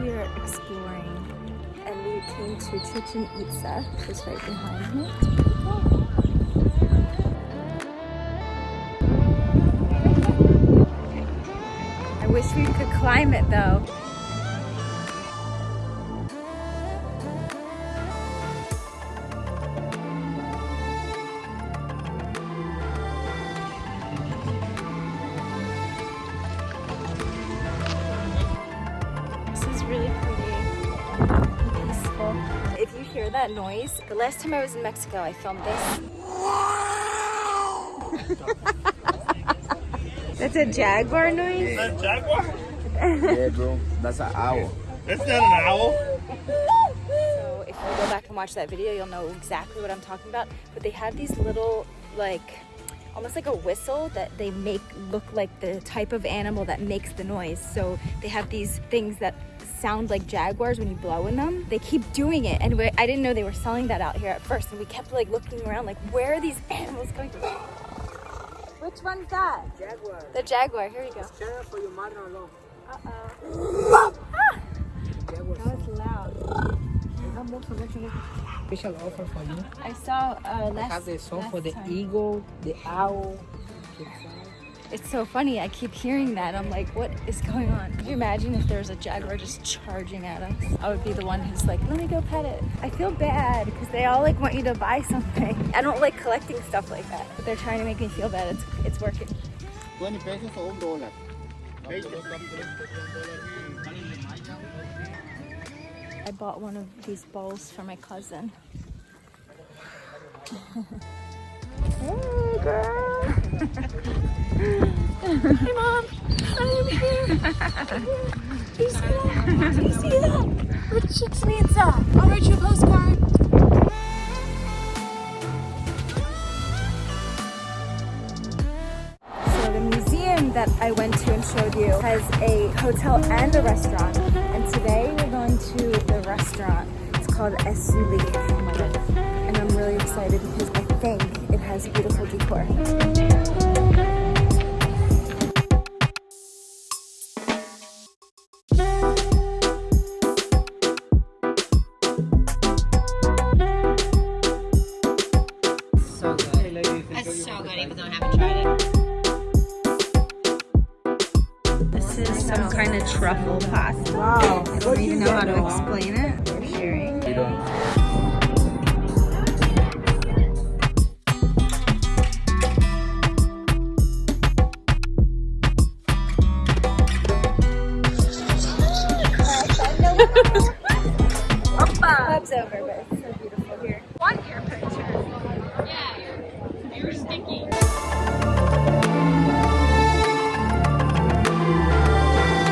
we are exploring and we came to Chichen Itza, just right behind me. I wish we could climb it though. Really pretty and peaceful. If you hear that noise, the last time I was in Mexico, I filmed this. That's a jaguar noise? That jaguar? Yeah, bro. That's an owl. That's not an owl. So if you go back and watch that video, you'll know exactly what I'm talking about. But they have these little, like, almost like a whistle that they make look like the type of animal that makes the noise. So they have these things that sound like jaguars when you blow in them. They keep doing it. And we I didn't know they were selling that out here at first. And we kept like looking around like, where are these animals coming from? Which one's that? Jaguar. The jaguar. Here you go. For your mother-in-law. Uh-oh. Ah! That was loud. Special offer for you. I saw uh, last, have the song for the time. eagle, the owl. the It's so funny. I keep hearing that. I'm like, what is going on? Could you imagine if there's a jaguar just charging at us? I would be the one who's like, let me go pet it. I feel bad because they all like want you to buy something. I don't like collecting stuff like that, but they're trying to make me feel bad. It's it's working. 20 pesos o un dólar. I bought one of these balls for my cousin. hey, girl. Hey, mom. I am here. Do you see that? Do you see that? Itza. I'll write you a postcard. So the museum that I went to and showed you has a hotel and a restaurant. And today we're going to the restaurant. It's called oh Esuli. And I'm really excited because I think it has beautiful decor. Even though I haven't tried it. This is some kind of truffle pasta. Wow. I don't even know how to explain it. We're sharing. You. Club's over, but you're sticky.